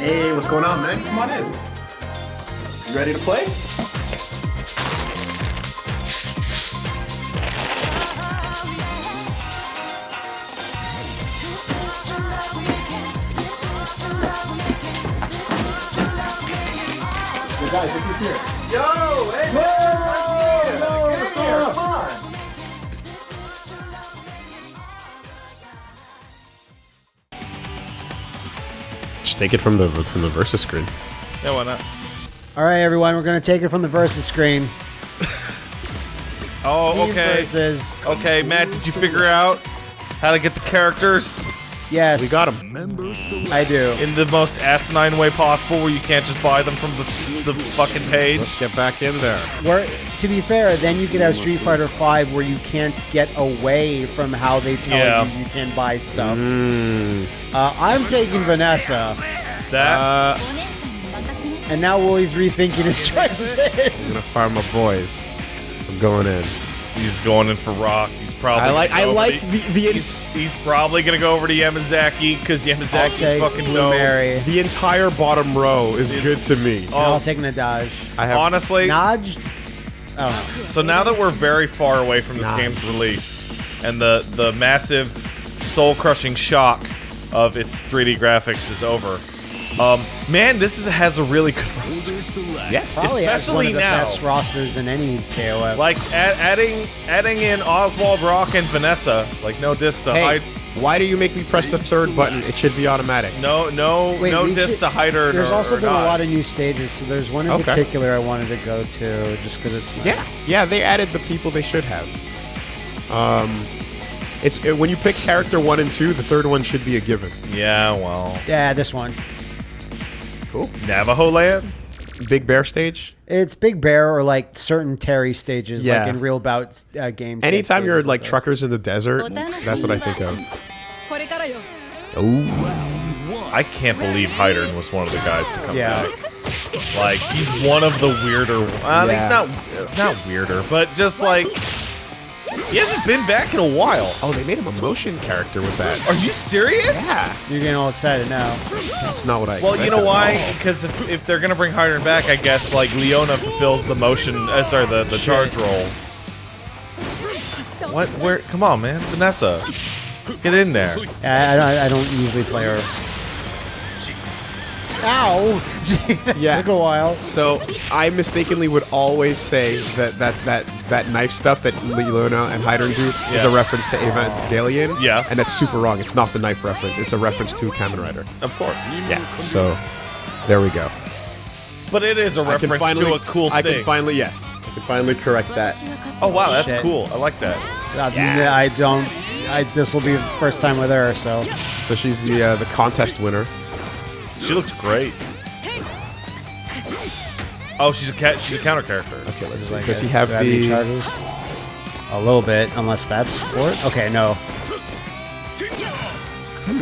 Hey, what's going on, man? Come on in. You ready to play? Yo, guys, look who's here. Yo, hey, man, nice to see you. Yo, Get what's up? Take it from the from the versus screen. Yeah, why not? All right, everyone, we're gonna take it from the versus screen. Oh, Team okay. Versus. Okay, Matt, did you figure out how to get the characters Yes. We got them. I do. in the most asinine way possible where you can't just buy them from the, the fucking page? Let's get back in there. Where, to be fair, then you could have Street Fighter V where you can't get away from how they tell Yeah. you you can buy stuff. Mm. Uh, I'm taking Vanessa, That? Uh, and now Willie's rethinking his choices. I'm gonna fire my boys. I'm going in. He's going in for Rock. He's probably. I like. gonna I go over like to- the the, He's, he's probably gonna go over to Yamazaki because I'll Yamazaki's take fucking Blue dope. Mary. the entire bottom row is It's- good to me. And Oh, I'll take Nadaj. I have honestly, Naj? Oh, so now that we're very far away from this Nah. game's release and the the massive soul crushing shock of its 3D graphics is over. Um, man, this is, has a really good roster. yes. probably has one Especially of the now. best rosters in any KOF. Like add, adding adding in Oswald Rock and Vanessa, like no diss to Hey, Hyde, why do you make me press the third button? It should be automatic. no no Wait, no we diss should- to Hyder. There's or, also or been a lot of new stages, so there's one in Okay. particular I wanted to go to just because it's nice. Yeah, yeah, they added the people they should have. Um, it's uh, when you pick character one and two, the third one should be a given. Yeah, well, Yeah, this one. Cool. Navajo Land? Big Bear stage? It's Big Bear or like certain Terry stages, yeah. like in real bout uh, games. Anytime you're like, like truckers in the desert, that's what I think of. Oh, I can't believe Heidern was one of the guys to come yeah. back. Like he's one of the weirder. Uh, yeah. He's not not weirder, but just like he hasn't been back in a while. Oh, they made him a motion character with that. Are you serious? Yeah, You're getting all excited now. that's not what I. Well, you know why? Because if, if they're gonna bring Hyder back, I guess like Leona fulfills the motion. Uh, sorry, the the charge roll. What? Where? Come on, man, Vanessa, get in there. I, I, I don't usually play her. Ow! Yeah. Took a while. So I mistakenly would always say that that that that knife stuff that Leona and Heidern do is a Yeah. reference to Evangelion. Yeah. and that's super wrong. It's not the knife reference. It's a reference to Kamen Rider. Of course. Yeah. So there we go. But it is a I can reference finally, to a cool thing. I thing. can finally yes. I can finally correct that. oh wow, that's Shit. cool. I like that. Uh, I don't. I, this will be the first time with her, so. So she's the uh, the contest winner. She looks great. Oh, she's a cat. She's a counter character. Okay, let's see. Like Does he have do I any the? charges? A little bit, unless that's for it. Okay, no.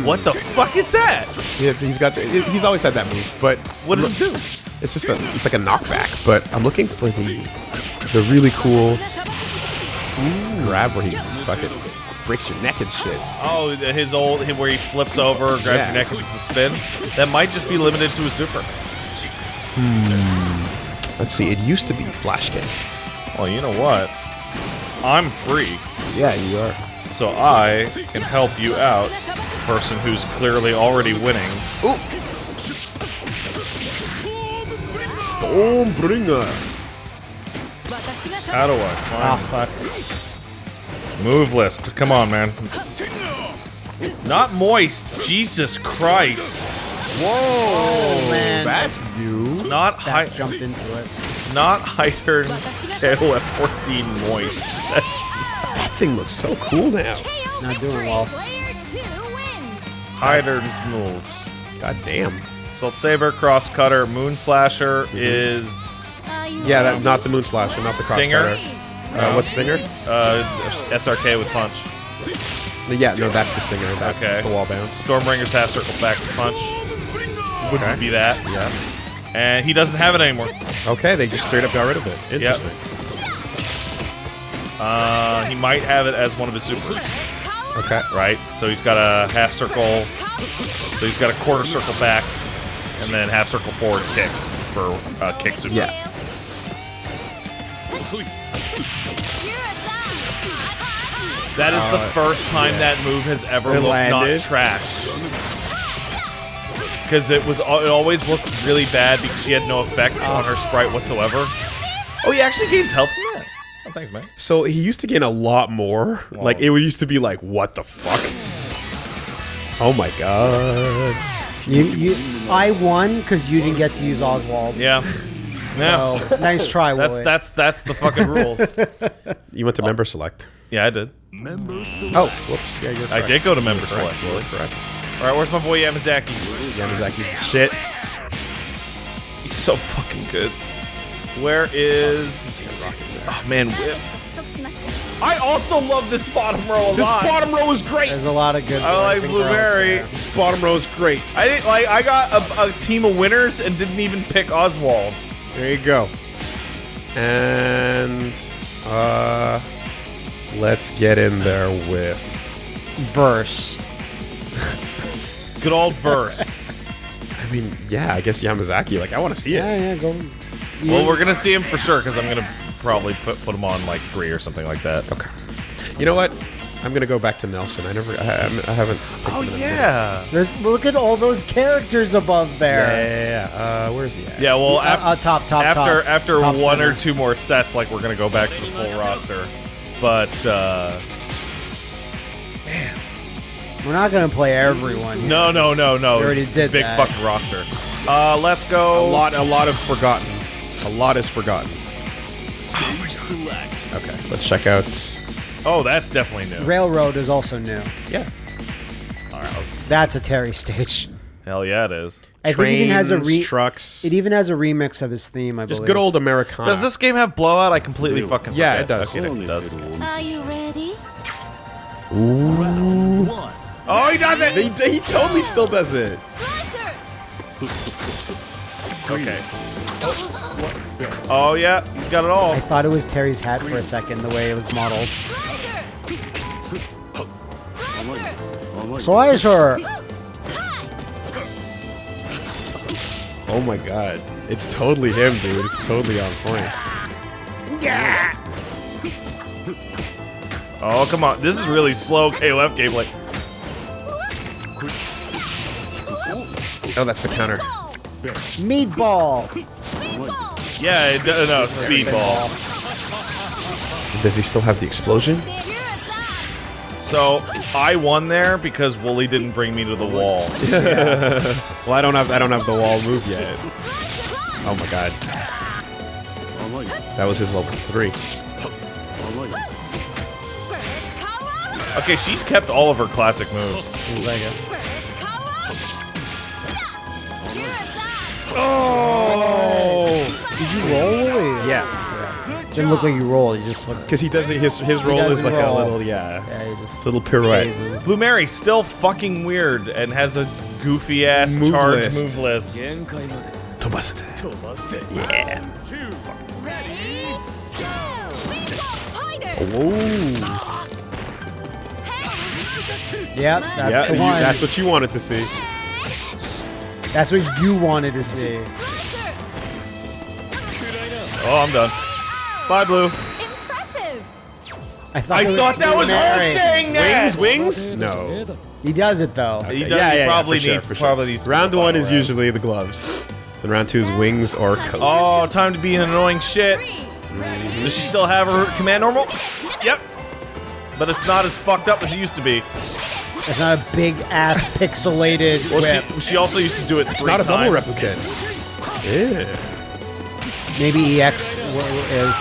What the fuck is that? Yeah, he's got. The, he's always had that move, but What does it do? It's just a. It's like a knockback. But I'm looking for the the really cool grab where he fucking breaks your neck and shit. Oh, his old him where he flips over, grabs Yeah. your neck, and does the spin. That might just be limited to a super. Let's see. It used to be flash kick. Well, you know what? I'm free, Yeah, you are. so I can help you out, person who's clearly already winning. Stormbringer. How do I Ah, fuck. Move list? Come on, man. Not moist. Jesus Christ. Oh, man. That's new. Not That high. jumped into it. Not Heidern KOF 14 moist. That's That thing looks so cool now. Not doing well. Player 2 wins Heidern's moves. God damn. Salt Saber, Cross Cutter, Moon Slasher mm-hmm. is uh, Yeah, that, not the moon slasher, not the cross Stinger? cutter. Uh, what stinger? uh, SRK with Punch. Yeah, no, that's the stinger. That's Okay. the wall bounce. Stormbringer's half circle back to Punch. Would Okay. be that. Yeah. And he doesn't have it anymore. Okay, they just straight up got rid of it. Interesting. Uh, he might have it as one of his supers, Okay. right? So he's got a half circle. So he's got a quarter circle back. and then half circle forward kick for uh, kick super. Yeah. That is the first time that move has ever It looked landed. not trash. Because it was, it always looked really bad because she had no effects on her sprite whatsoever. Oh, he actually gains health from that. Oh, thanks, man. So he used to gain a lot more. Like it used to be like, what the fuck? Oh my god. You, you, I won because you didn't get to use Oswald. Yeah. Yeah. So nice try, that's that's that's the fucking rules. You went to member select. yeah, I did. Member select. Oh, whoops. Yeah, you're I did go to member Correct, select. You're correct. All right, where's my boy Yamazaki? Yamazaki's the shit. He's so fucking good. Where is? Oh man, whip. I also love this bottom row a This lot. bottom row is great. There's a lot of good. I like boys and girls blueberry. Bottom row is great. I didn't like. I got a, a team of winners and didn't even pick Oswald. There you go. And uh let's get in there with Verse. Good old verse. I mean, yeah, I guess Yamazaki, like I want to see it. Yeah, yeah, go. well, we're gonna see him for sure because I'm gonna probably put put him on like three or something like that. Okay. You know what? I'm gonna go back to Nelson. I never, I, I haven't. picked Oh him in a minute. yeah. There's look at all those characters above Yeah, there. yeah, yeah, yeah. Uh, where's he at? Yeah. Well, Uh, af- uh, top, top, after top. after Top one center. or two more sets, like we're gonna go back to the full roster. But uh, We're not gonna play everyone. no, no, no, no. We already it's did big that. fucking roster. Uh, let's go. A lot, a lot of forgotten. A lot is forgotten. Okay, let's check out. Oh, that's definitely new. Railroad is also new. Yeah, All right, let's. That's a Terry stage. Hell yeah, it is. I think it even has a Trains, re- trucks. It even has a remix of his theme. I believe. just believe. good old Americana. Does this game have blowout? I completely fucking Yeah, it does. Okay, it does. Are you ready? Oh, he does it. He, he totally still does it. Slicer! Okay. Oh yeah, he's got it all. I thought it was Terry's hat for a second, the way it was modeled. Slicer! Slicer! Slicer! Oh my god, it's totally him, dude. It's totally on point. Oh come on, this is really slow KOF gameplay. Oh, that's the counter. Meatball! Meatball! Yeah, it, uh, no speedball. Does he still have the explosion? So I won there because Wooly didn't bring me to the wall. Well, I don't have, I don't have the wall move yet. Oh my god, that was his level three. Okay, she's kept all of her classic moves. Seems like it. Bird's Kawa! Shirazai! Oh, Did you roll, Willie? yeah. Didn't look like you roll. You just looked. Because he does it. His his roll is like roll. a little, yeah, Yeah, you just. little pirouette. phases. Blue Mary still fucking weird and has a goofy ass Move charge list. move list. Yeah. Meatball Spider! Whoa. Yeah, that's yeah, the you- one. that's what you wanted to see. That's what you wanted to see. Slicer! Oh, I'm done. Bye, Blue. Impressive! I thought, I it thought that was her Mary. saying that. Wings, wings? No. He does it though. He Okay, does. he probably for sure, needs. for sure. Probably needs. Round one is round. usually the gloves. Then round two is wings or coat. Oh, time to be an annoying shit. Does she still have her command normal? Yep. But it's not as fucked up as it used to be. It's not a big ass pixelated Well, whip. she she also used to do it It's three not a double times. replicant. Yeah. Maybe EX is.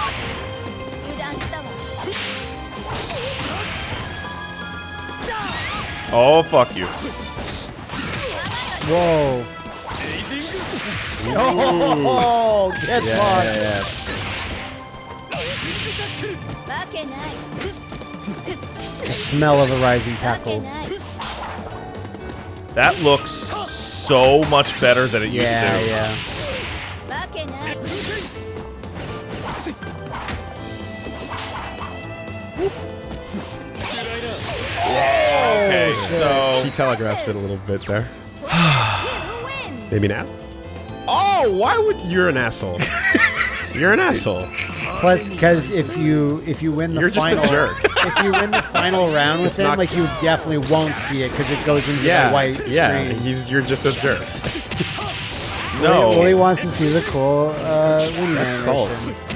Oh, fuck you. Whoa. Ooh. Oh, get fucked. The smell of a rising tackle. That looks so much better than it used to. Yeah, yeah. Okay, so She telegraphs it a little bit there. Maybe now? Oh, why would you're an asshole? you're an asshole. Plus, because if you if you win the You're just a final, jerk. if you win the final round with It's him, not- like you definitely won't see it because it goes into Yeah, the white yeah. screen. He's you're just a jerk. No. Well, he wants to see the cool uh, winning That's animation. salt.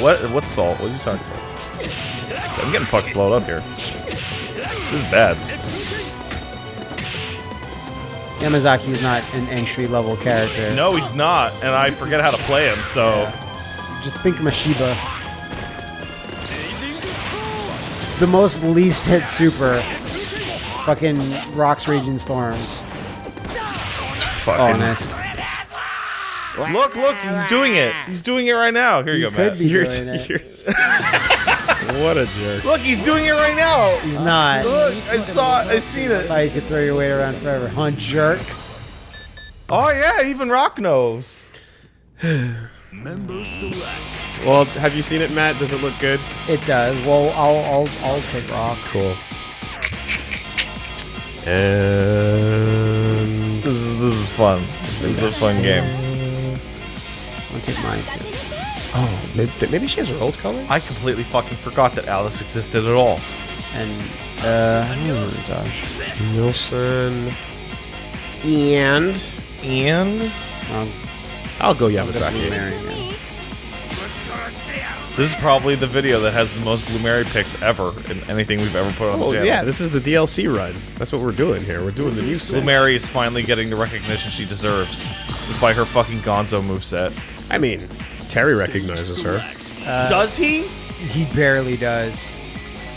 What? What's salt? What are you talking about? I'm getting fucking blown up here. This is bad. Yamazaki is not an entry level character. No, he's not, and I forget how to play him. So Just think Mashiba. The most least hit super. Fucking Rocks Raging Storms. It's fucking. nice. Look, look, he's doing it. He's doing it right now. Here you He go, could Matt. be You're, doing it. you're what a jerk. Look, he's doing it right now. He's not. Look, I saw it. I seen it. Thought you could throw your weight around forever. Huh, jerk? Oh yeah, even Rock knows. Well, have you seen it, Matt? Does it look good? It does. Well, I'll I'll I'll take Rock. Cool. And This is this is fun. This is a fun game. I'll take mine too. oh, maybe, maybe she has her old colors. I completely fucking forgot that Alice existed at all. And uh, oh gosh. Wilson and And Um, I'll go definitely Yamazaki. this is probably the video that has the most Blue Mary picks ever in anything we've ever put on Oh the channel. yeah, this is the DLC run. That's what we're doing here. We're doing the new set. Blue Mary is finally getting the recognition she deserves, despite her fucking Gonzo moveset. I mean, Terry recognizes her. Does he? He barely does.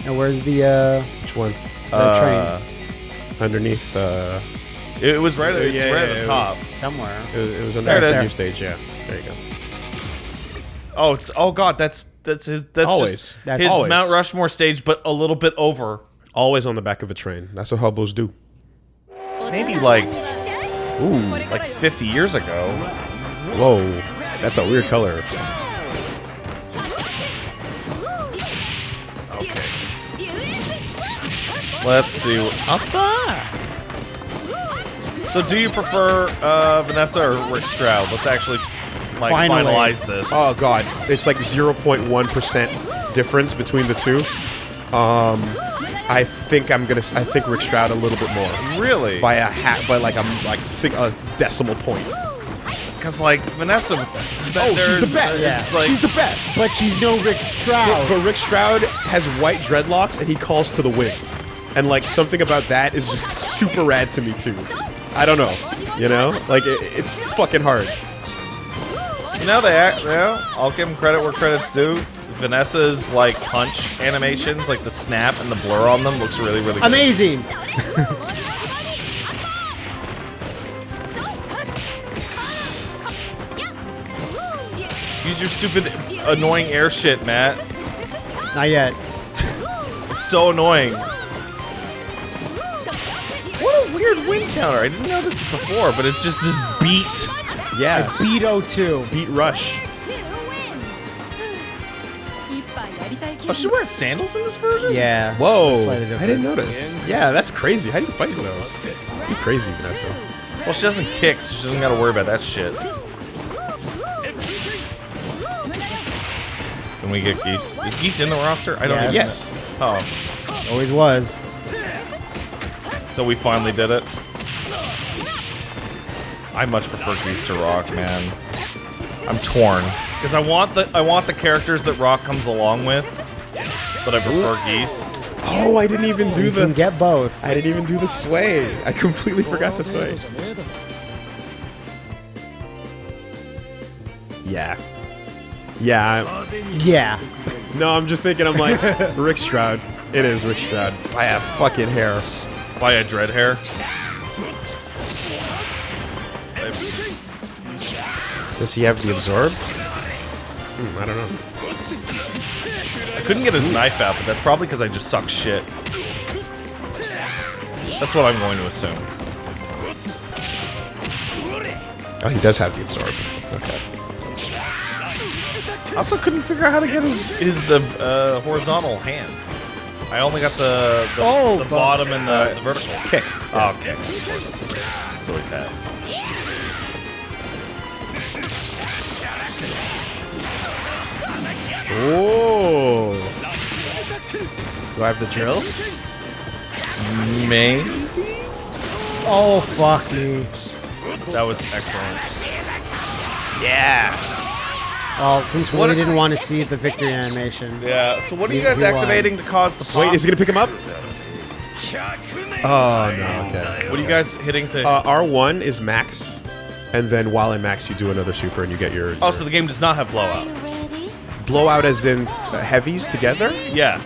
Now where's the uh Which one? the Uh, train? Underneath. Uh, It was right. It's yeah, right yeah, at it the top. Somewhere. it was, it was on There it the is. new stage. Yeah, there you go. Oh, it's oh god, that's that's his. That's Always. just That's his always. Mount Rushmore stage, but a little bit over. Always on the back of a train. That's what hobos do. Maybe like Ooh, like 50 years ago. whoa, that's a weird color. Okay. Let's see. So, do you prefer uh, Vanessa or Rick Strowd? Let's actually like Finally. finalize this. Oh god, it's like 0.1 percent difference between the two. Um, I think I'm gonna. I think Rick Strowd a little bit more really? by a hat, by like a like a decimal point. Because like Vanessa with the Oh, she's the best. It's like she's the best. But she's no Rick Strowd. But Rick Strowd has white dreadlocks and he calls to the wind. And like something about that is just super rad to me too. I don't know. You know? Like it, it's fucking hard. you know they act. You know, I'll give them credit where credit's due. Vanessa's like punch animations, like the snap and the blur on them, looks really really good. Amazing. your stupid annoying air shit, Matt. Not yet. It's so annoying. What a weird win counter. I didn't notice it before, but it's just this beat. Yeah. Beto 2. Beat Rush. Oh, she wears sandals in this version? Yeah. Whoa. I didn't notice. Yeah, that's crazy. How do you fight those? You crazy, Vanessa. Well, she doesn't kick, so she doesn't gotta worry about that shit. We get Geese? Is Geese in the roster? I don't Yes. think Yes. Oh, Always was. so we finally did it. I much prefer Geese to Rock, man. I'm torn because I want the I want the characters that Rock comes along with, but I prefer Geese. Oh, I didn't even do You can the. get both. I didn't even do the sway. I completely forgot the sway. Yeah. Yeah. Yeah. No, I'm just thinking. I'm like Rick Strowd. It is Rick Strowd. I have fucking hair. Why a dread hair? Does he have the absorb? Hmm, I don't know. I couldn't get his knife out, but that's probably because I just suck shit. That's what I'm going to assume. Oh, he does have the absorb. Okay. I also couldn't figure out how to get his his uh, uh, horizontal hand. I only got the the, Oh, the bottom and the, the vertical. Kick. Oh, okay. Of course. Silly Pat. Oh. Do I have the drill? Maybe. Oh fuck me. That was excellent. Yeah. Well, since What we didn't want to see the victory animation. Yeah. So what are you guys he won. activating to cause the pop? Wait, is he gonna pick him up? Oh no. Okay. What are you guys hitting to? Uh, R1 is max, and then while in max, you do another super and you get your, oh, your so the game does not have blowout. blowout, as in uh, heavies together. Yeah.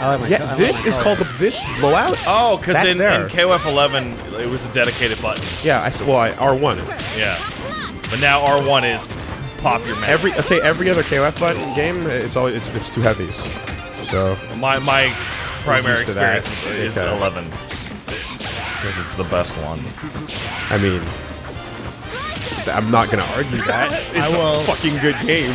I like my I Yeah, like this my is color. called the this blowout. Oh, because in, there. in KOF 11 it was a dedicated button. Yeah, I s- well I, R1. Yeah. But now R1 is pop your max. Every I say every other KOF button game, it's always it's, it's two heavies. So my my primary used to that. experience is Okay. 11 because it's the best one. I mean, I'm not gonna argue that. It's I will- a fucking good game.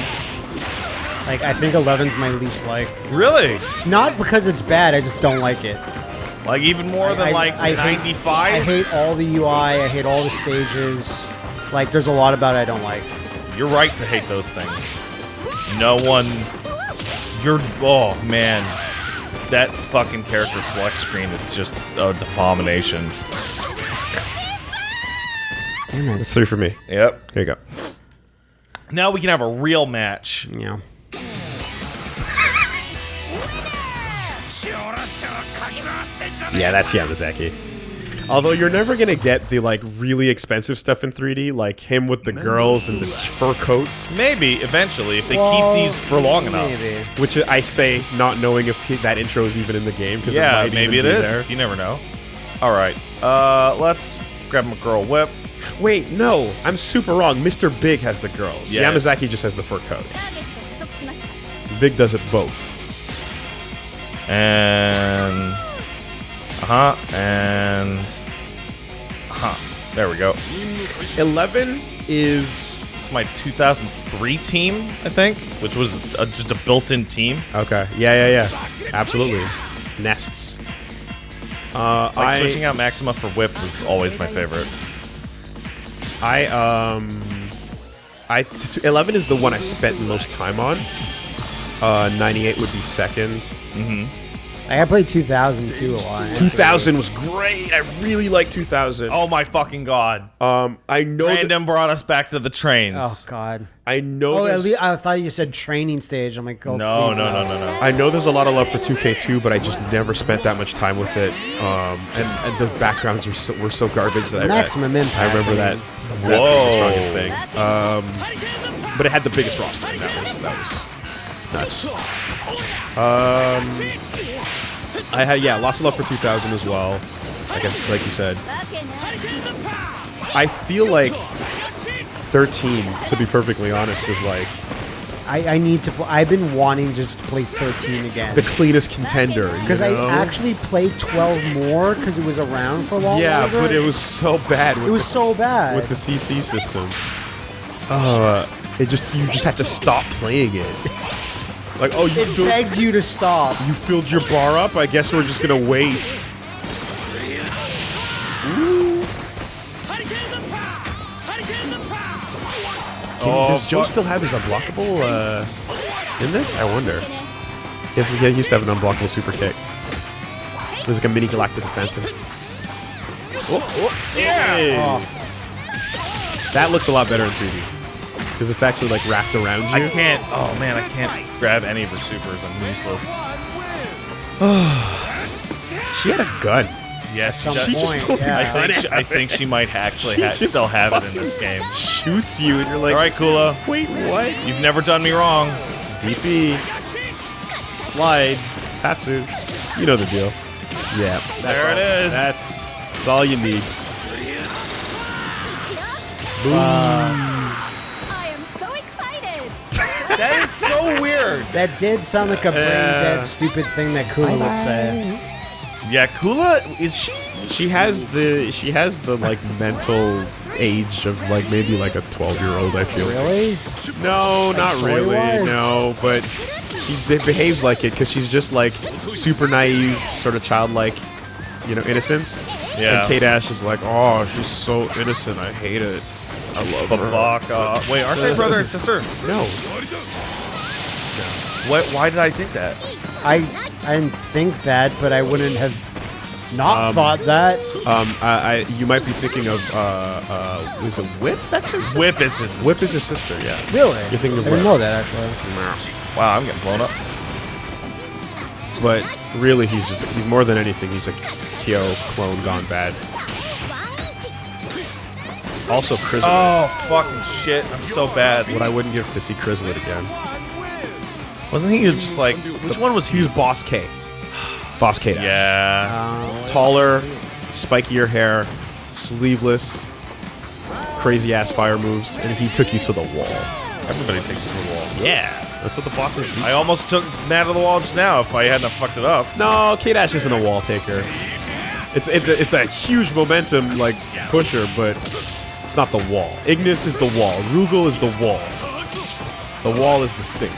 Like I think 11's my least liked. Really? Not because it's bad, I just don't like it. Like even more than I- like I hate- 95? I hate all the UI. I hate all the stages. Like there's a lot about it I don't like. You're right to hate those things. No one. You're. Oh man, that fucking character select screen is just a abomination. Damn it. It's three for me. Yep. Here you go. Now we can have a real match. Yeah. Yeah, that's Yamazaki. Although you're never gonna get the like really expensive stuff in 3D, like him with the girls and the fur coat. Maybe eventually, if they well, keep these for long enough. Which I say, not knowing if that intro is even in the game. Cause yeah, it maybe it is. There. You never know. All right, uh, let's grab a girl whip. Wait, no, I'm super wrong. Mr. Big has the girls. Yeah. Yamazaki just has the fur coat. Big does it both. And uh huh. And uh huh. There we go. 11 is It's my 2003 team, I think, which was uh just a built-in team. okay. Yeah, yeah, yeah. Absolutely. Nests. Uh, Like I, switching out Maxima for Whip was always my favorite. I um, I t- t- 11 is the one I spent the most time on. Uh, 98 would be second. I played 2002 a lot. 2000 was great. I really like 2000. Oh my fucking god! Um, I know. that- Random brought us back to the trains. Oh god. I know. Oh, at least I thought you said training stage. I'm like, oh, no, please no, no, no, no. I know there's a lot of love for 2K2, but I just never spent that much time with it. Um, and, and the backgrounds were so, were so garbage that I- Maximum I, Impact, I remember that. mean. that being Whoa. the strongest thing. Um, but it had the biggest roster. and That was that was nuts. Um, I had yeah, lots of love for 2000 as well. I guess, like you said, I feel like 13, to be perfectly honest, is like I, I, need to. Pl- I've been wanting just to play 13 again. The cleanest contender. Because I actually played 12 more because it was around for a long Yeah, longer. but it was so bad. it was the, so bad with the CC system. Oh, uh, it just you just have to stop playing it. like, oh, you It filled, begged you to stop. you filled your bar up. I guess we're just gonna wait. Can, Oh, does Joe still have his unblockable uh, in this? I wonder. Yes, he used to have an unblockable super kick. It was like a mini galactic phantom. Oh, oh, yeah! That looks a lot better in 3D. Because it's actually like wrapped around you. I can't. Oh man, I can't grab any of her supers. I'm useless. She had a gun. Yes, Some She just point, pulled a yeah. I gun think she, I think she might actually She ha- still have it in this game. Shoots you and you're like, All right, Kula, wait, what? you've never done me wrong. DP. Slide. Tatsu. You know the deal. Yeah. That's There all, it is. That's, that's all you need. I am so excited. That is so weird. That did sound like a brain dead, stupid thing that Kula would say. Yeah, Kula is she? She has the she has the like mental age of like maybe like a 12 year old. I feel. Really? No, not Toy really. wise? No, but she be- behaves like it because she's just like super naive, sort of childlike, you know, innocence. Yeah. And K Dash is like, oh, she's so innocent. I hate it. I love Babaka. Wait, aren't they brother and sister? No. What? Why did I think that? I I didn't think that, but I wouldn't have not thought that. Um, I, I you might be thinking of uh, uh, was it Whip? That's his sister? Whip is his. Whip is his sister. Yeah. Really? You're thinking of I of didn't know that actually. Wow, I'm getting blown up. But really, he's just he's more than anything. He's a Kyo clone gone bad. Also, Krizalid. Oh fucking shit! I'm so bad. What I wouldn't give to see Krizalid again. Wasn't he just like? Which one was He he? was Boss K. Boss K. Yeah. Uh, Taller, spikier hair, sleeveless, crazy ass fire moves, and he took you to the wall. Everybody takes it to the wall. Yeah, that's what the bosses do. I almost took Matt to the wall just now. If I hadn't fucked it up. No, K Dash isn't a wall taker. It's it's a, it's a huge momentum like pusher, but it's not the wall. Ignis is the wall. Rugal is the wall. The wall is distinct.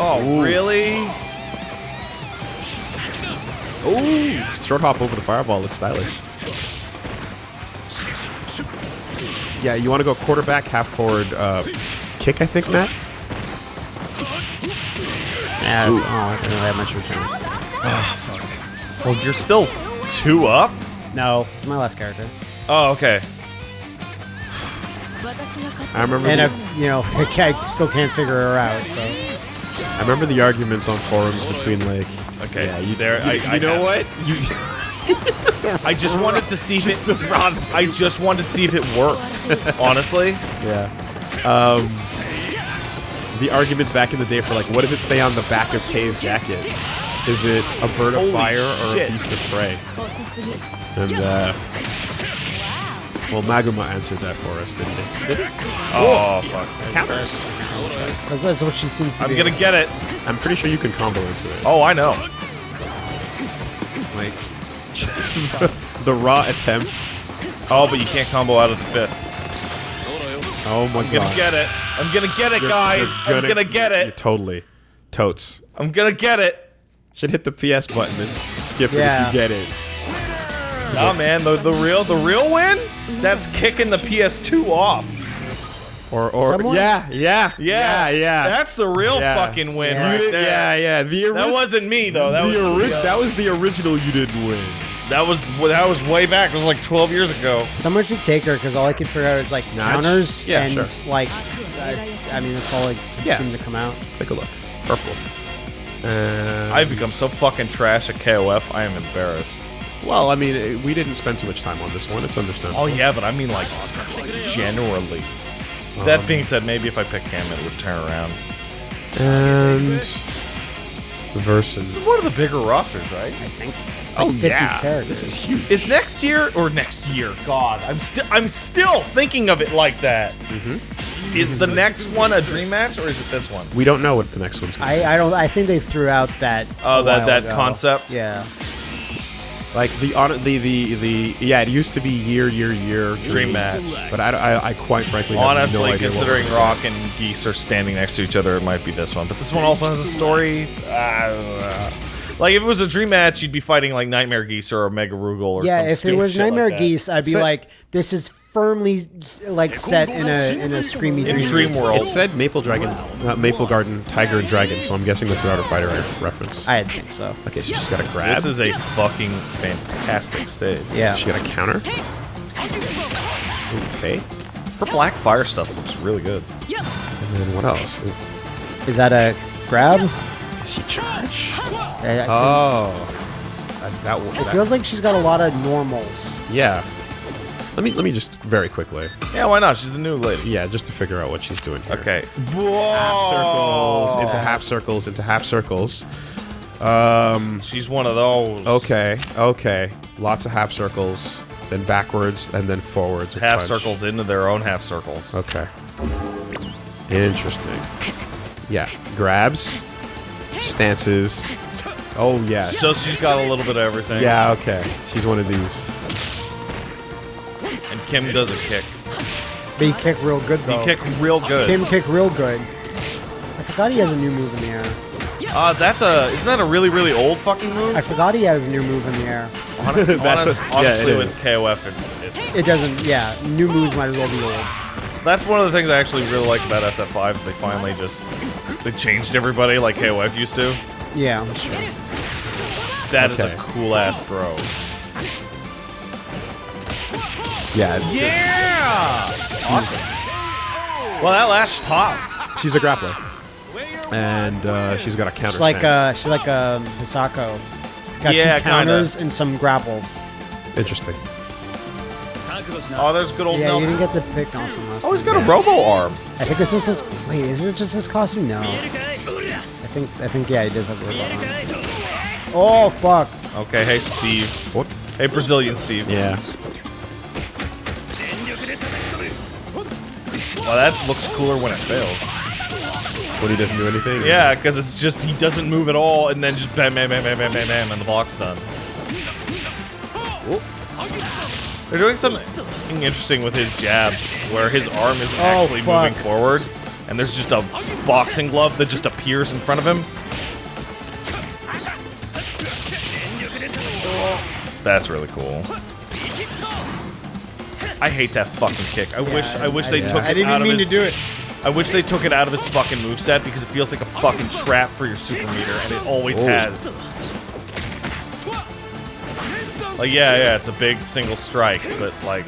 Oh really? Ooh, short hop over the fireball looks stylish. Yeah, you want to go quarterback, half forward, uh, kick. I think, Matt. Yeah, oh, I didn't have much of a chance. Well, you're still two up. No, it's my last character. Oh okay. I remember. And the, I, you know, I still can't figure her out. So I remember the arguments on forums between like. Okay. Yeah, you there. You, I, you I know have- what? You. I just wanted to see if it. I just wanted to see if it worked. Honestly. Yeah. Um, the arguments back in the day for like, what does it say on the back of Kay's jacket? Is it a bird of Holy fire or shit. a beast of prey? And uh, well, Maguma answered that for us, didn't he? Oh fuck. Counters. that's, that's what she seems to I'm be. gonna get it. I'm pretty sure you can combo into it. Oh, I know. Like the raw attempt. Oh, but you can't combo out of the fist. Oh my I'm gonna god. get it. I'm gonna get it, You're- guys. you're I'm gonna get you're it. Totally. Totes. I'm gonna get it. Should hit the PS button and s- skip Yeah. it if you get it. Nah, man, the the real the real win. That's kicking the PS2 off. Or or Someone- yeah, yeah, Yeah, yeah, yeah. That's the real Yeah. fucking win Yeah. right there. yeah, yeah. The That wasn't me though. That the was the, uh, that was the original. You didn't win. that was that was way back. It was like 12 years ago. Someone should take her because all I could figure out is like Notch? counters Yeah, and sure. like, I, I mean, that's all like Yeah. seemed to come out. Let's take a look. Purple. Uh, I've become so fucking trash at KOF. I am embarrassed. Well, I mean, we didn't spend too much time on this one. It's understandable. Oh yeah, but I mean like generally. That being said, maybe if I pick Cam, it would turn around. And versus. This is one of the bigger rosters, right? Thanks. It's Oh like 50 yeah, characters. this is huge. Is next year or next year? God, I'm still I'm still thinking of it like that. Mm-hmm. Is the next one a dream match or is it this one? We don't know what the next one's gonna I, I don't. I think they threw out that. Oh, a that that ago. concept. Yeah. Be. Like the on the the the yeah, it used to be year year year Dream match. but I, I, I quite frankly have Honestly, no idea considering we're- Rock and Geese are standing next to each other, it might be this one. But this one also has a story. Uh, like if it was a dream match, you'd be fighting like Nightmare Geese or Omega Rugal or Yeah. some If it was shit like Nightmare. Geese, I'd be Set- like, this is firmly like set in a in a screamy in dream. Dream World. It said Maple Dragon, not Maple Garden, Tiger and Dragon. So I'm guessing this is Outer Fighter reference. I think so. okay, so she's got a grab. This is a fucking fantastic stage. Yeah. She got a counter. Okay. Her Black Fire stuff looks really good. And then what else? Is, Is that a grab? is she charge? I- I Oh, that's that one. think- it feels like she's got a lot of normals. yeah. Let me let me just very quickly. Yeah, why not? She's the new lady. Yeah, just to figure out what she's doing here. Okay. Half circles into half circles into half circles. Um. She's one of those. Okay. Okay. Lots of half circles, then backwards, and then forwards. Half punch. circles into their own half circles. Okay. Interesting. Yeah. Grabs, stances. Oh yeah. So she's got a little bit of everything. Yeah. Okay. She's one of these. And Kim does a kick. But he kick real good though. He kick real good. Kim kick real good. I forgot he has a new move in the air. Uh, that's a isn't that a really really old fucking move? I forgot he has a new move in the air. Hon- honest- That's a- yeah, honestly, it with is. KOF, it's it's It doesn't. Yeah, new moves might as well be old. that's one of the things I actually really like about SF5 is they finally just they changed everybody like KOF used to. Yeah. That is Okay. a cool ass throw. Yeah, Yeah, awesome. Well, that last pop. she's a grappler, and uh, she's got a counter. She's like uh, stance. she's like a Hisako. She's got Yeah, two kinda. counters and some grapples. interesting. Oh, there's good old Yeah, you didn't get to pick Nelson last Oh, he's time. got a robo arm. I think it's just his. Wait, is it just his costume? No. I think I think yeah, he does have a robot arm. Oh fuck! Okay, hey Steve. What? Hey Brazilian Steve. Yeah. Well, that looks cooler when it fails. When he doesn't do anything. Yeah, because it's just he doesn't move at all, and then just bam, bam, bam, bam, bam, bam, bam, and the block's done. They're doing something interesting with his jabs, where his arm isn't Oh, actually moving forward, and there's just a boxing glove that just appears in front of him. That's really cool. I hate that fucking kick. I wish I wish they I- took I it didn't out even of mean his, to do it. I wish they took it out of his fucking moveset because it feels like a fucking trap for your super meter, and it always Oh. has. Like, yeah, yeah, it's a big single strike, but like.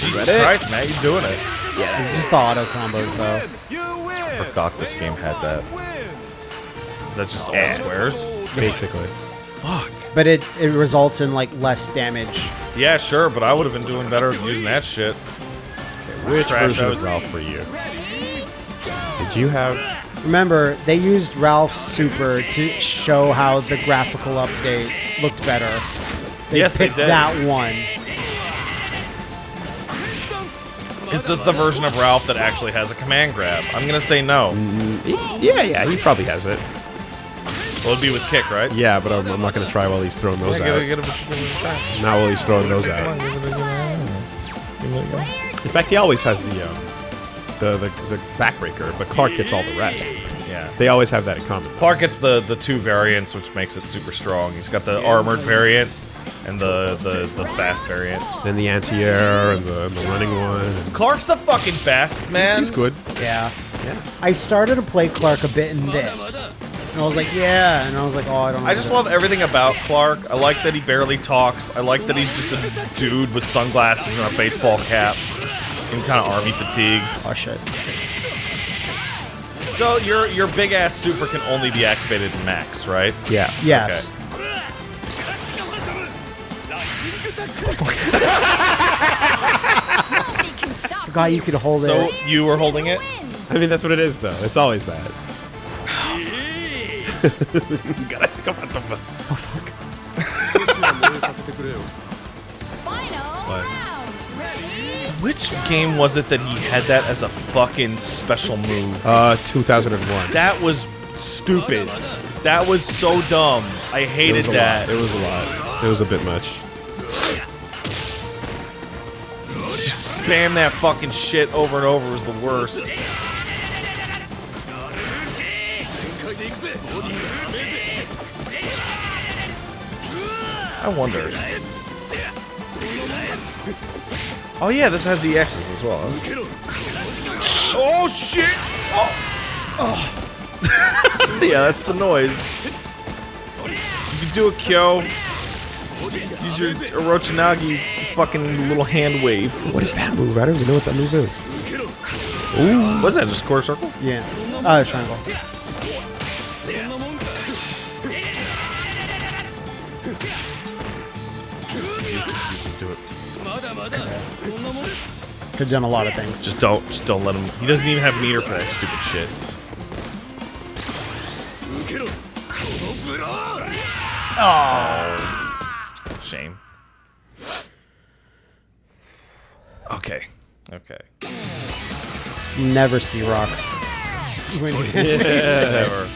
Jesus Ready? Christ, man, you're doing it. Yeah, It's just the auto combos though. I forgot this game had that. Is that just all squares? Basically. But it it results in like less damage. Yeah, sure, but I would have been doing better using that shit. Which Trash version out. of Ralph for you? Did you have? Remember, they used Ralph's super to show how the graphical update looked better. They Yes, they did. that one. Is this the version of Ralph that actually has a command grab? I'm gonna say no. Mm, yeah, yeah. He probably has it. Well, it'd be with kick, right? Yeah, but I'm, I'm not gonna try while he's throwing those Yeah, out. give it- give it- give a shot. Not while he's throwing those out. In fact, he always has the um, the the, the backbreaker, but Clark gets all the rest. Yeah. They always have that in common. Clark gets the the two variants, which makes it super strong. He's got the armored variant and the the, the fast variant. Then the anti-air and the, and the running one. Clark's the fucking best, man. He's good. Yeah. Yeah. I started to play Clark a bit in this. And I was like, yeah. And I was like, oh, I don't know. I just love everything about Clark. I like that he barely talks. I like that he's just a dude with sunglasses and a baseball cap and kind of army fatigues. Oh, shit. So your your big ass super can only be activated in max, right? Yeah. Yes. Nobody can stop Forgot you could hold So it. you were holding it. I mean, that's what it is, though. It's always that. Gotta come out the. Final What? round. Which game was it that he had that as a fucking special move? Uh, 2001. That was stupid. That was so dumb. I hated was a that. lot. It was a lot. It was a bit much. Just spam that fucking shit over and over was the worst. I wonder. Oh yeah, this has the X's as well. huh? Oh shit! Oh. oh. yeah, that's the noise. You can do a Kyo. Use your Orochinagi fucking little hand wave. What is that move? I don't even know what that move is. Ooh, what's that? Just a square circle? Yeah. Uh, triangle. Have done a lot of things. Just don't, just don't let him. He doesn't even have meter for that stupid shit. Oh, shame. Okay, okay. Never see rocks. Never.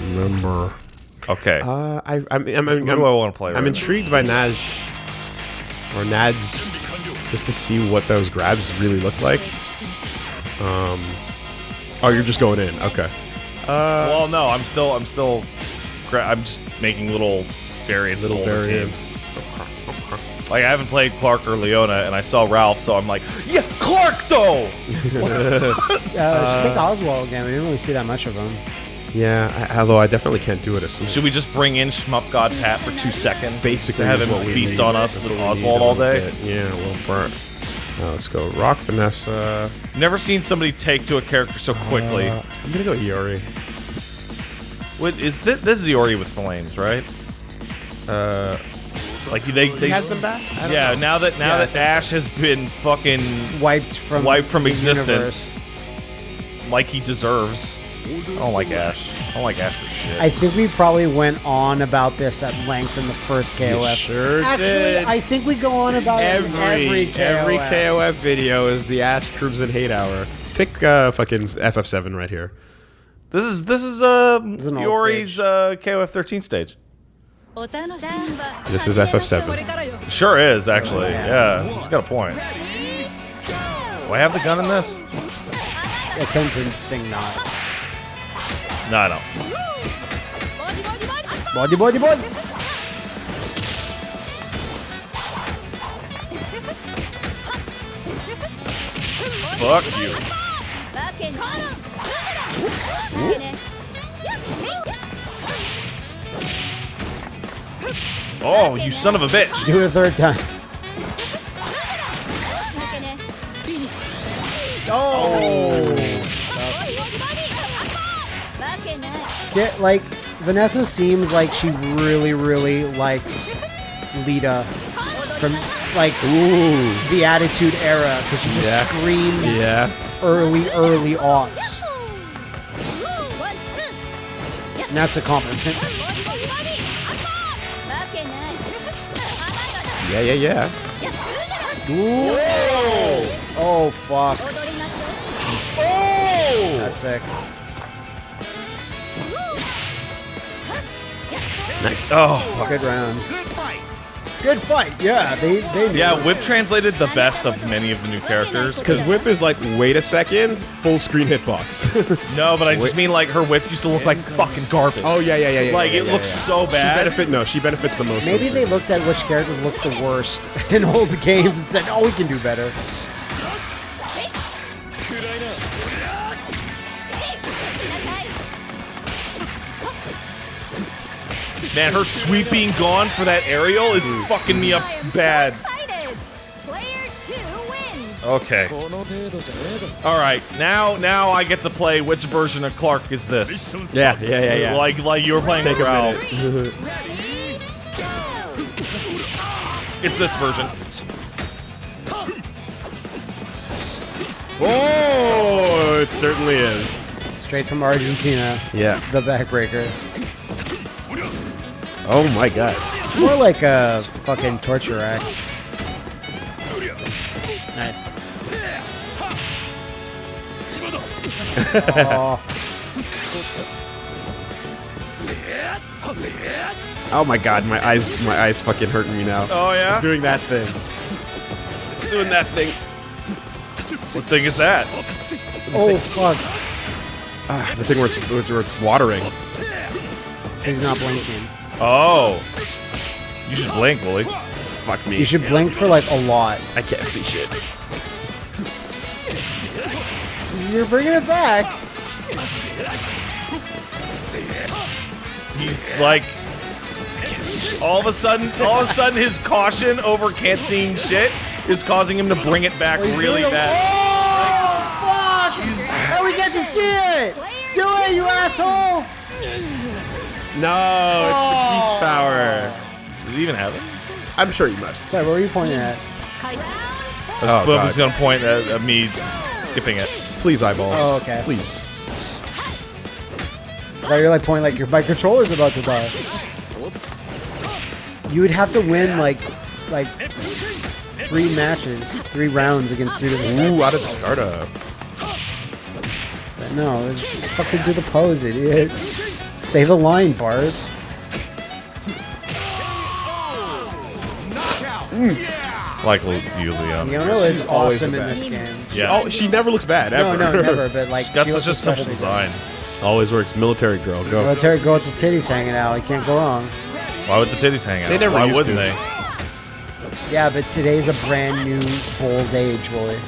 Remember. Okay. Uh, I, I'm, I'm, I'm, Who do I want to play? I'm right intrigued by Naj or Nads just to see what those grabs really look like. Um, oh, you're just going in. Okay. well, no, I'm still, I'm still, gra- I'm just making little variants Little of older variants. teams. Like I haven't played Clark or Leona, and I saw Ralph, so I'm like, yeah, Clark though. Uh, just take Oswald again. We didn't really see that much of him. Yeah, I, although I definitely can't do it as soon. Should we just bring in Shmup God Pat for two seconds? basically to have him what we feast on us That's with Oswald all day? bit. Yeah, a little burnt. Now let's go Rock Vanessa. Never seen somebody take to a character so quickly. Uh, I'm gonna go Iori. What is this? This is Iori with flames, right? Uh, Like they, they has them back? I don't Yeah, know. now that now Yeah, that think Ash has been fucking Wiped from wiped from existence, universe. like he deserves. I don't like Ash. I don't like Ash for shit. I think we probably went on about this at length in the first KOF. sure Actually, did. I think we go on about every every KOF. every KOF video is the Ash Crimson Hate Hour. Pick uh, fucking FF7 right here. this is this is uh is an old Iori's stage. uh, KOF 13 stage. This is FF7. Sure is actually. Yeah, he's got a point. Do I have the gun in this? Attention thing not. No, I don't. Body, body, body. Fuck you. Oh, you son of a bitch. Do it a third time. Oh. Get like Vanessa seems like she really, really likes Lita from like the Attitude Era because she just Yeah. screams Yeah. early, early aughts. And that's a compliment. Yeah, yeah, yeah. Oh fuck, oh. that's sick. Nice. Oh, fuck. Good round. Good fight. Good fight. Yeah, they they. Yeah, Whip translated the best of many of the new characters. Because Whip is like, wait a second, full screen hitbox. No, but I just mean like her whip used to look like fucking garbage. oh yeah, yeah, yeah, yeah. like yeah, it yeah, looks yeah. so bad. She bad. benefit no, she benefits the most. Maybe they looked at which characters looked the worst in all the games and said, "Oh, we can do better." Man, her sweep being gone for that aerial is mm. fucking me up bad. Player. Okay. All right, now now I get to play. Which version of Clark is this? Yeah, yeah, yeah, yeah. Like like you were playing Take a Ralph. It's this version. Oh, it certainly is. Straight from Argentina, Yeah. the backbreaker. Oh my god. It's more like a fucking torture act. Nice. oh, Oh my god, my eyes, my eyes fucking hurting me now. Oh yeah. It's doing that thing. It's doing that thing. What thing is that? oh fuck! Ah, the thing where it's, where it's watering. He's not blinking. Oh. You should blink, Willie. Fuck me. You should blink for like a lot. I can't see shit. You're bringing it back. He's like all of a sudden all of a sudden his caution over can't seeing shit is causing him to bring it back really bad. Oh fuck! And oh, we get to see it. Do it, you asshole! No, it's the peace power. Does he even have it? I'm sure you must. Sorry, what were you pointing at? I was, Oh, I was God. gonna point at, at me s- skipping it. Please, eyeballs. Oh, okay. Please. So you're like pointing like your my controller's about to die. You would have to win like like three matches, three rounds against three different. Ooh, out of the startup. No, just fucking do the pose, idiot. Say the line, Bars. Mm. Like Lu- you, Leon. Leona is always awesome in this game. Yeah. Oh, she never looks bad No, ever. no, never. But like, She's such a simple especially design. Always works. Military girl, go. Military girl with the titties hanging out. You can't go wrong. Why would the titties hang out? They never Why used wouldn't to. they? Yeah, but today's a brand new bold age, Willie.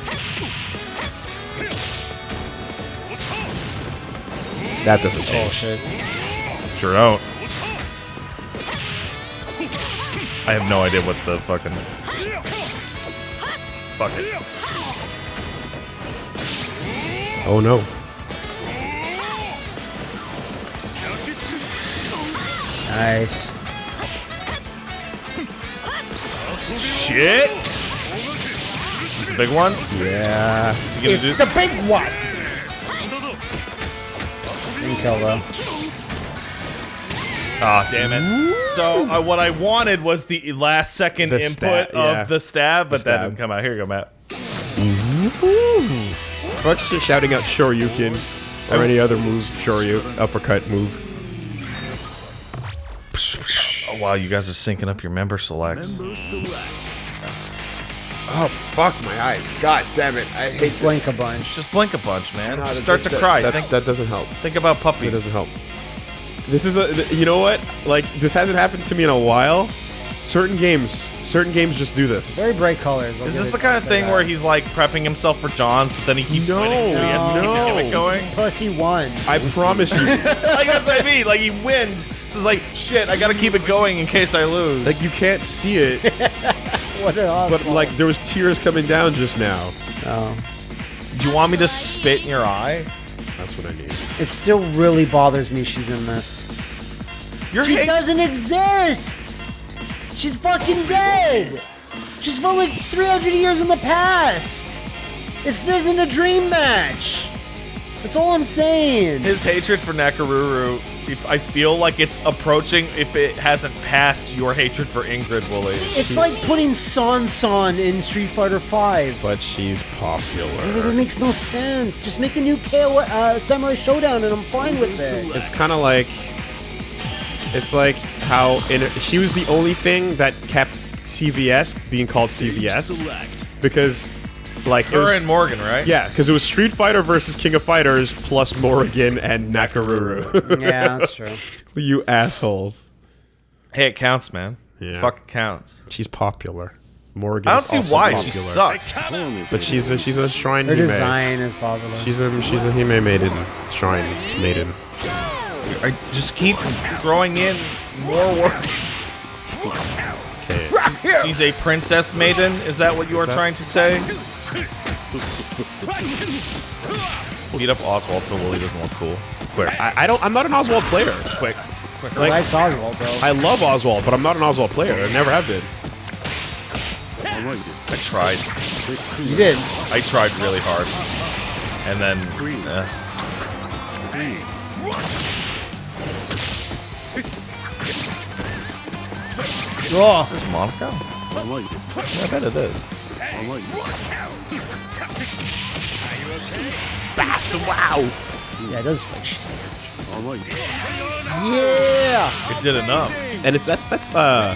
That doesn't change. Bullshit. Sure don't. I have no idea what the fucking. Fuck it. Oh no. Nice. Shit! This is a big one? Yeah. Is he gonna It's do? the big one. Didn't kill though. Ah, damn it. So uh, what I wanted was the last second The input stab, yeah. of the stab, but that stab. didn't come out. Here you go, Matt. Fuck's just shouting out Shoryuken or any other move, Shoryu, uppercut move. Oh wow, you guys are syncing up your member selects. Oh fuck my eyes! God damn it! I hate Blink a bunch. Just blink a bunch, man. Just start to that- cry. that's- Think, that doesn't help. think about puppies. It doesn't help. This is a. You know what? Like this hasn't happened to me in a while. Certain games, certain games just do this. Very bright colors. I'll Is this the kind of thing that. where he's like prepping himself for John's, but then he keeps No, winning, so he has to keep the no. gimmick going? Pussy one. I promise you. like that's what I mean. Like he wins, so it's like shit. I gotta keep it going in case I lose. like you can't see it, What an but like there was tears coming down just now. Oh. do you want me to spit in your eye? That's what I need. It still really bothers me she's in this. Your She doesn't exist! She's fucking dead! She's from like 300 years in the past! It's this isn't a dream match! That's all I'm saying. his hatred for Nakoruru. If I feel like it's approaching if it hasn't passed your hatred for Ingrid Woolley. It's like putting San San in Street Fighter 5. But she's popular. It makes no sense. Just make a new KO, uh, Samurai Shodown and I'm fine with it. It's kind of like. It's like how in she was the only thing that kept CVS being called CVS because, like, it Her was, and Morrigan, right? yeah, because it was Street Fighter versus King of Fighters plus Morrigan and Nakoruru. Yeah, that's true. you assholes. Hey, it counts, man. Yeah. Fuck counts. She's popular. Morrigan. I don't see also why popular. she sucks. But she's a she's a shrine Her Hime. design is popular. She's a she's a Hime maiden shrine maiden. I just keep throwing in more words. Okay. She's a princess maiden. Is that what you are that- trying to say? Beat up Oswald so Willie doesn't look cool. Quick. I, I don't. I'm not an Oswald player. Quick. He Like, likes Oswald, though. I love Oswald, but I'm not an Oswald player. I never have been. I tried. you did. I tried really hard. And then. eh. Oh, Is this Monaco? I bet it is. Bass! Wow. yeah, it does like shit. Yeah! It did enough. And it's that's that's uh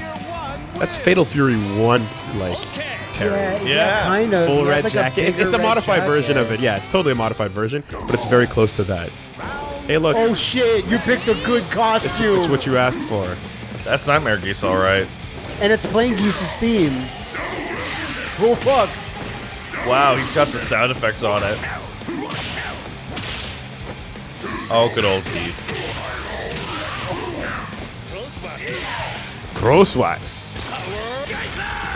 that's Fatal Fury one like Terry. Yeah, yeah, Yeah. kind of. Full You have, red like, jacket. It- it's a red modified version of it. Yeah, it's totally a modified version, but it's very close to that. Hey, look, Oh shit, you picked a good it's, costume! it's what you asked for. That's Nightmare Geese, alright. and it's playing Geese's theme. Oh fuck. Wow, he's got the sound effects on it. Oh, good old Geese. Crosswhite.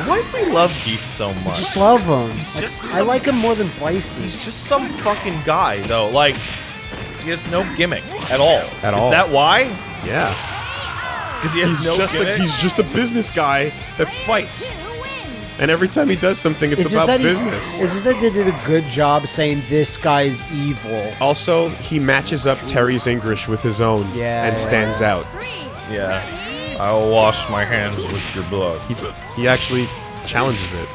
Why do we love Geese so much? Just love him. He's just I some- like him more than Bison. He's just some fucking guy, though. Like, he has no gimmick at all. At all. Is that why? Yeah, Because he has he's no just a, gimmick. he's just a business guy that fights, Who wins? And every time he does something, it's, It's about that business. It's just that they did a good job saying this guy's evil. Also, he matches up Terry's English with his own Yeah, and yeah. stands out. Yeah. I will wash my hands with your blood. He, he actually challenges it.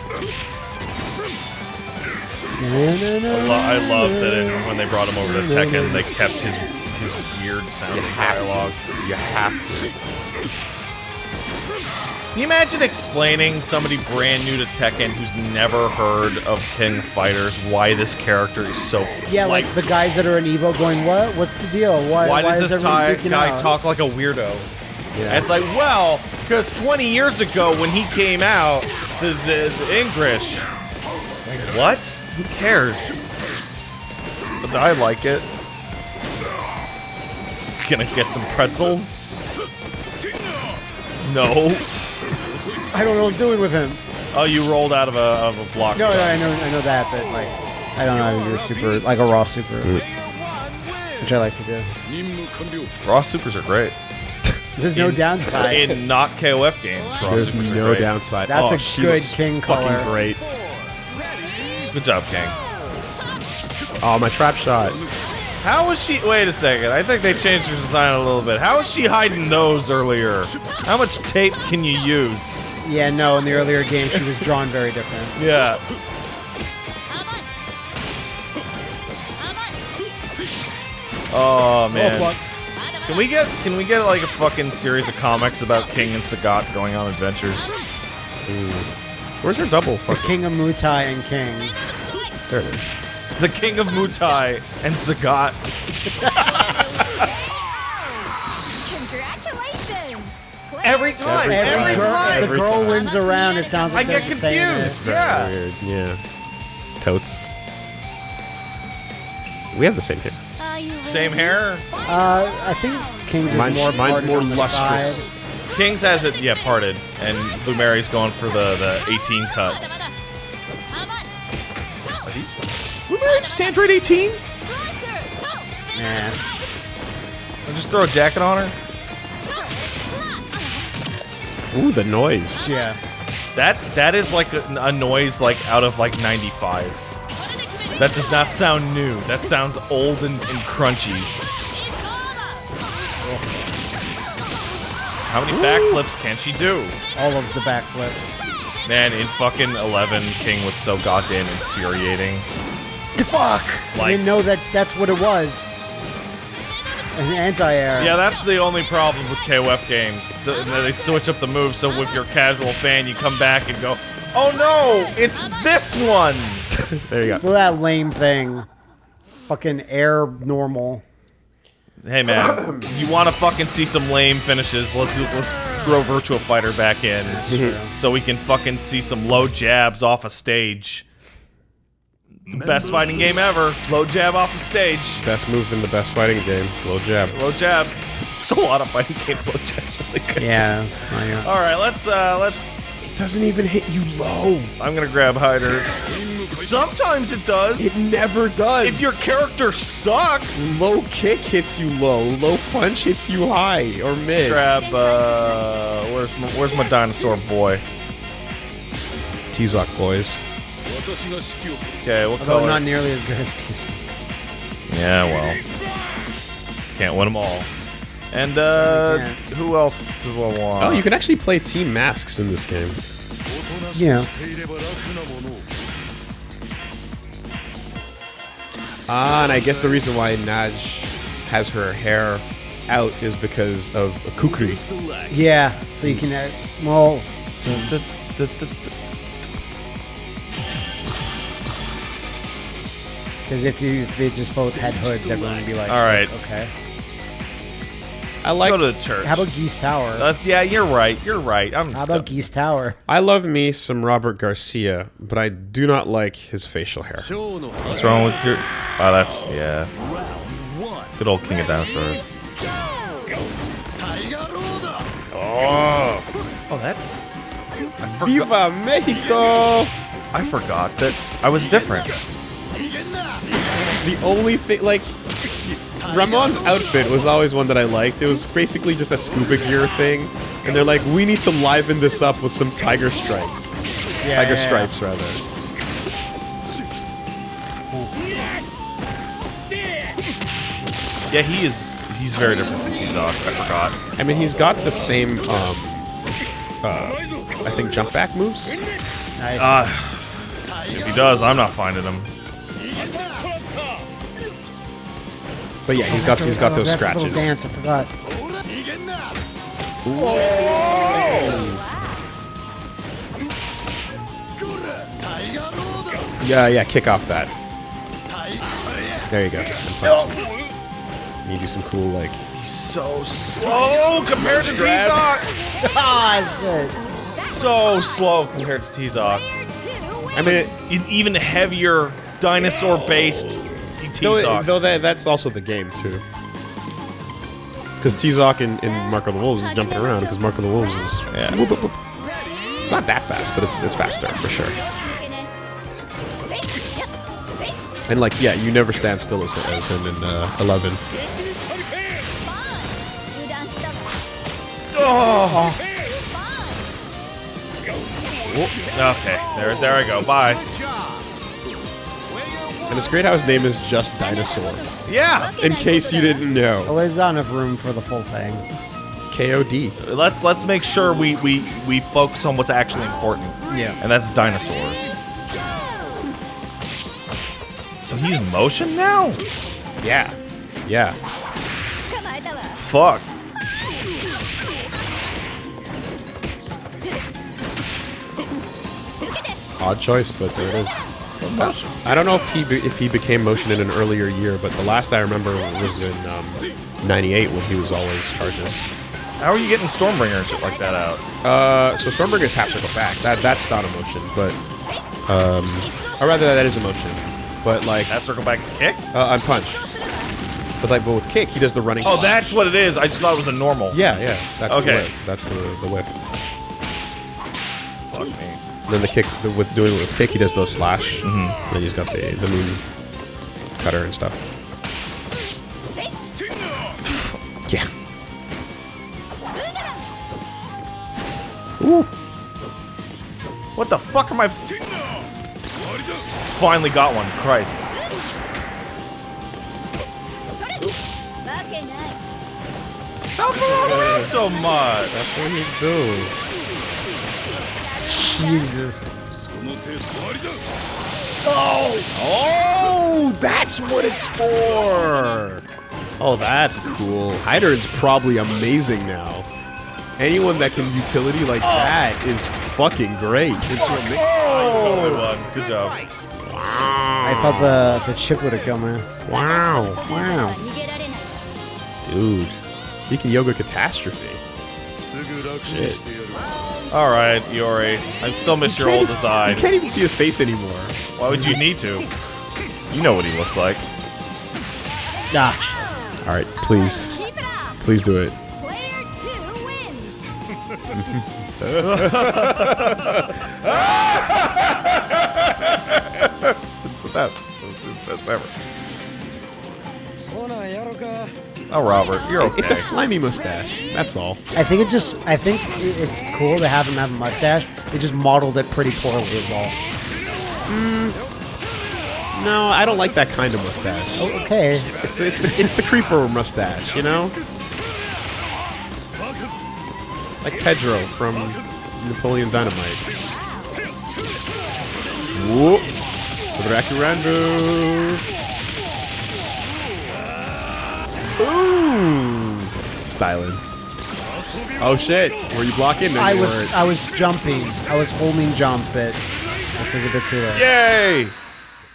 I, lo- I love that when they brought him over to Tekken, they kept his his weird sounding dialogue. You have to. Can you imagine explaining somebody brand new to Tekken who's never heard of King Fighters why this character is so Yeah, like, the guys that are in Evo going, what? What's the deal? Why, why, does is this everybody ti- guy out? talk like a weirdo? Yeah. it's like, well, because 20 years ago when he came out, the, the, the English. Like, what? Who cares? But I like it. It's gonna get some pretzels. No. I don't know what I'm doing with him. Oh, you rolled out of a of a block. No, no. I know, I know that, but like, I don't know how to do a super, like a raw super, mm. which I like to do. Raw supers are great. There's no In- downside. In not KOF games, raw There's supers are no great. downside. That's oh, a she good looks king fucking color. great. Good job, King. Oh, my trap shot. How was she? Wait a second. I think they changed her design a little bit. How was she hiding those earlier? How much tape can you use? yeah, no, in the earlier game she was drawn very different. Yeah. Oh man. Oh. Can we get can we get like a fucking series of comics about King and Sagat going on adventures? Where's her double? The King of Muay Thai and King. There it is. The King of Muay Thai and Sagat. Congratulations! Every time. Every Every, time. girl, time. if the girl time. wins around, it sounds like I get they're confused. Yeah. weird. Yeah. Totes. We have the same hair. Same hair. Uh, I think King's is Mine's more mine's more lustrous. side. Kings has it, yeah, parted, and Blue Mary's going for the the 18 cut. Are these? Blue Mary just Android 18? Yeah. I'll just throw a jacket on her. Ooh, the noise. Yeah. That that is like a, a noise like out of like 95. That does not sound new. That sounds old and, and crunchy. How many backflips can she do? All of the backflips. Man, in fucking 11, King was so goddamn infuriating. The fuck! I didn't know that that's what it was. An anti-air. Yeah, that's the only problem with KOF games. The, they switch up the moves, so if you're a casual fan, you come back and go, "Oh no, it's this one." There you go. Look at that lame thing. Fucking air normal. Hey man, you want to fucking see some lame finishes? Let's let's throw Virtua Fighter back in, so we can fucking see some low jabs off a stage. The best fighting game ever. Low jab off the stage. Best move in the best fighting game. Low jab. Low jab. So a lot of fighting games. Low jab's really good. Yeah. that's not All right, let's uh let's It doesn't even hit you low. I'm gonna grab Heidern. Sometimes it does. It never does. if your character sucks, low kick hits you low, low punch hits you high or mid. grab. Uh, where's my, where's my dinosaur boy? Tizoc boys. Okay, what Although color? not nearly as good as TC. yeah, well, can't win them all. And uh, can't. who else do I want? Oh, you can actually play team masks in this game. Yeah. Ah, and I guess the reason why Naj has her hair out is because of a kukri. Yeah. So you can. Uh, well. Because if you if they just both had hoods, everyone would be like, All right. okay. I Let's like. go to the church. How about Geese Tower? That's yeah, you're right. You're right. I'm. How about Geese Tower? I love me some Robert Garcia, but I do not like his facial hair. What's wrong with your? Oh, that's yeah. Good old King of Dinosaurs. Oh, oh, that's. I forgot. Viva Mexico! I forgot that I was different. The only thing, like, Ramon's outfit was always one that I liked. It was basically just a scuba gear thing, and they're like, we need to liven this up with some tiger stripes. Yeah, tiger yeah, yeah. stripes, rather. Yeah, he is. He's very different from Tizoc. I forgot. I mean, he's got the same, um, uh, I think jump back moves. Nice. Uh, if he does, I'm not finding him. But yeah, oh, he's got he's got those scratches. Dance, I forgot. Whoa. Yeah, yeah, kick off that. There you go. Need to do some cool like. He's so slow compared to Tizoc. Ah. So slow compared to Tizoc. I mean, an even heavier dinosaur-based Tizoc. though that, that's also the game, too. Because Tizoc in, in Mark of the Wolves is jumping around, because Mark of the Wolves is... Yeah. whoop, whoop, whoop. It's not that fast, but it's it's faster, for sure. And, like, yeah, you never stand still as, as him in uh, 11. Oh. Okay, there, there I go. Bye. And it's great how his name is just Dinosaur. Yeah. In case you didn't know. Well, there's not enough room for the full thing. KOD. Let's let's make sure we we we focus on what's actually important. Yeah. And that's dinosaurs. So he's motion now? Yeah. Yeah. Fuck. Odd choice, but there it is. I don't know if he if he became motion in an earlier year, but the last I remember was in um, '98 when he was always charges. How are you getting Stormbringer and shit like that out? Uh, so Stormbringer's half circle back. That that's not a motion, but um, or rather that is a motion. But like half circle back kick? uh, on punch. But like, but with kick, he does the running. Oh, slash. that's what it is. I just thought it was a normal. yeah, yeah. That's Okay. the whip. That's the the whip. Fuck me. Then the kick, the, with doing it with kick, he does the slash. Mm-hmm. Then he's got the the moon cutter and stuff. Yeah. Ooh. What the fuck am I? Finally got one. Christ. Stop rolling around so much. That's what you do. Jesus. Oh, Oh! that's what it's for. Oh, that's cool. Heidern's probably amazing now. Anyone that can utility like oh. that is fucking great. Oh. a mix- Totally won. Good job. Wow. I thought the the chip would have killed me. Wow. Wow. Dude. He can yoga catastrophe. Shit. All right, Iori. I still miss your old design. You can't even see his face anymore. Why would you need to? You know what he looks like. Gosh. All right, please, Keep it up. please do it. Player two wins. It's the best. It's the best ever. Oh, Robert, you're okay. It's a slimy mustache. That's all. I think it just. I think it's cool to have him have a mustache. They just modeled it pretty poorly. Is all. Hmm. No, I don't like that kind of mustache. Oh, okay. It's it's the, it's the creeper mustache, you know? Like Pedro from Napoleon Dynamite. Whoop. Rakurandu. Ooh. Styling. Oh shit. Were you blocking? No, I you was weren't. I was jumping. I was holding jump, but this is a bit too late. Yay!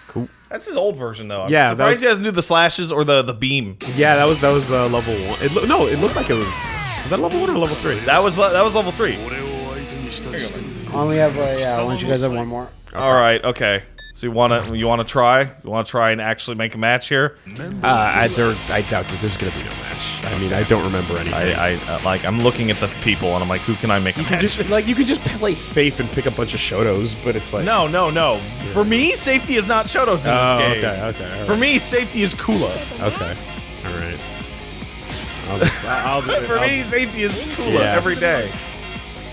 Cool. That's his old version, though. I'm Yeah, that surprised was- he doesn't do the slashes or the the beam. Yeah, that was that was uh, level one. It loo- no, it looked like it was. Was that level one or level three? That was that was level three. Why don't we have a yeah? Why don't you guys have one more? All right, okay. So you wanna you wanna try? You wanna try and actually make a match here? Uh, I, there, I doubt that there's gonna be no match. I mean, I don't remember anything. I, I uh, like I'm looking at the people and I'm like, who can I make a you can match? just like you can just play safe and pick a bunch of Shotos, but it's like no, no, no. For me, safety is not Shotos in Oh, this game. okay, okay, all For me, safety is Kula. Okay, all right. I'll just, I'll, do it. For I'll- me, safety is Kula Yeah. every day.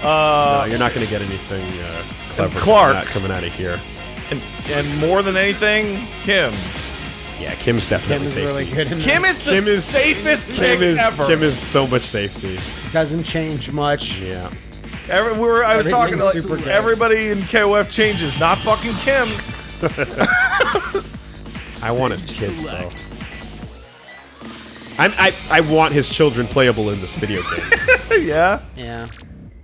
no, Uh, you're not gonna get anything uh, clever Clark. Not coming out of here. And, and more than anything, Kim. Yeah, Kim's definitely Kim is safety. really good. In Kim this. is the Kim is- safest Kim kick is ever. Kim is so much safety. doesn't change much. Yeah. Every, we were, I was talking to like, super good. everybody in KOF changes, not fucking Kim. I want his kids though. I'm, I I want his children playable in this video game. yeah. Yeah.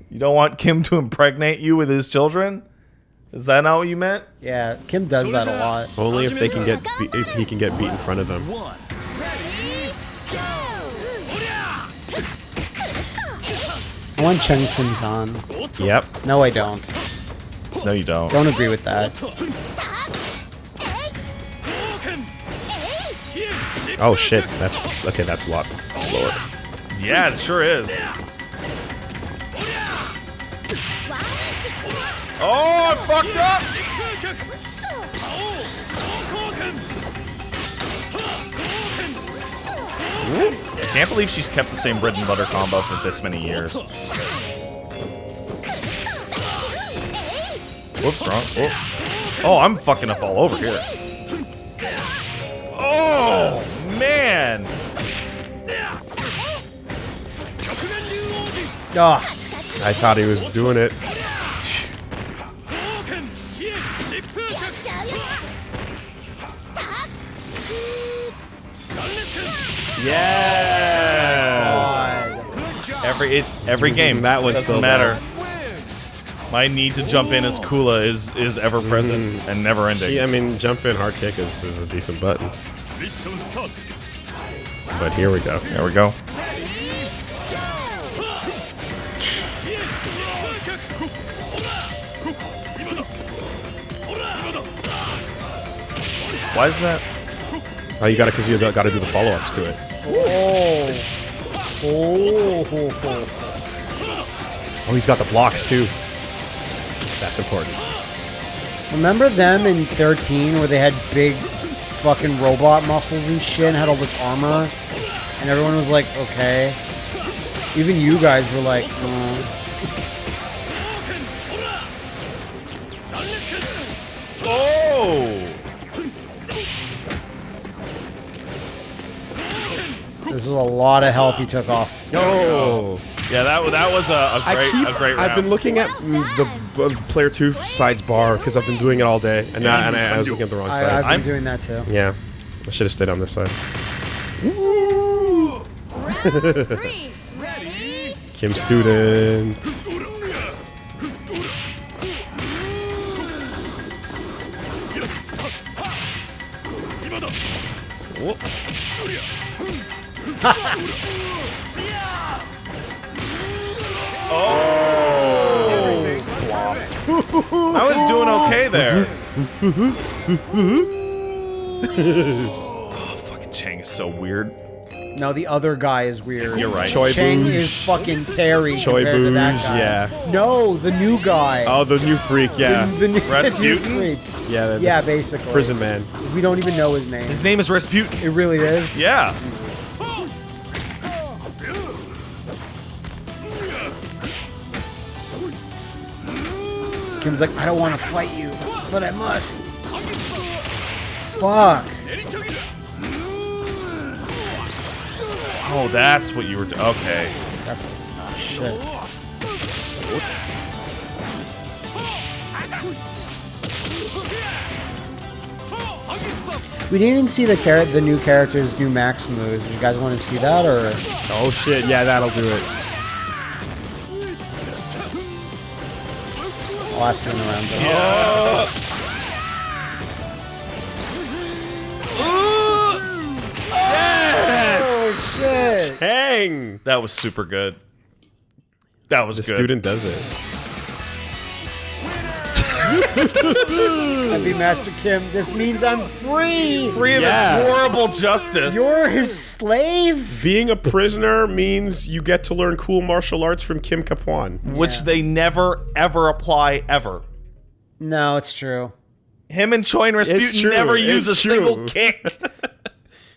You don't want Kim to impregnate you with his children? Is that not what you meant? Yeah, Kim does that a lot. Only if they can get if he can get beat in front of them. I want Cheng Sim's on. Yep. No, I don't. No, you don't. Don't agree with that. Oh shit, that's okay. That's a lot slower. Yeah, it sure is. Oh, I fucked up! I can't believe she's kept the same bread and butter combo for this many years. Whoops, wrong. Oh, oh I'm fucking up all over here. Oh, man! Ugh. I thought he was doing it. Yeah! Every it, every game. That one's doesn't still matter. My need to jump in as Kula is is ever mm-hmm. present and never ending. See, I mean, jump in hard kick is, is a decent button. But here we go. There we go. Why is that? Oh, you got it because you got to do the follow ups to it. Oh. Oh. Oh, he's got the blocks too. That's important. Remember them in 13 where they had big fucking robot muscles and shit and had all this armor? And everyone was like, okay. Even you guys were like, uh, this is a lot of health he took off. Oh, Yeah, that that was a, a I great keep. a great round. I've been looking at mm, the uh, player two sides bar because I've been doing it all day, and, now, and I, I was looking at the wrong side. I've been I'm- doing that too. yeah, I should have stayed on this side. Round three. Ready? Kim student. Oh. I was doing okay there. oh, fucking Chang is so weird. No, the other guy is weird. You're right. Choi Chang Booge. is fucking Terry Choi compared to that guy. yeah. No, the new guy. Oh, the new freak, yeah. The, the new, the new freak. Yeah, that's Yeah, basically. Prison man. We don't even know his name. His name is Rasputin. It really is. Yeah. Kim's like, I don't want to fight you, but I must. Fuck. Oh, that's what you were. Do- okay. That's oh, shit. We didn't even see the char- the new character's new max moves. Do you guys want to see that or? Oh shit, yeah, that'll do it. I'll ask you in the round. though. Oh! oh shit! Hang! That was super good. That was The good. student does it. Happy Master Kim. This means I'm free. Free of Yeah. his horrible justice. You're his slave. Being a prisoner means you get to learn cool martial arts from Kim Kaphwan. which they never ever apply ever. No, it's true. Him and Choi and Rasputin true, never it's use a true. single kick.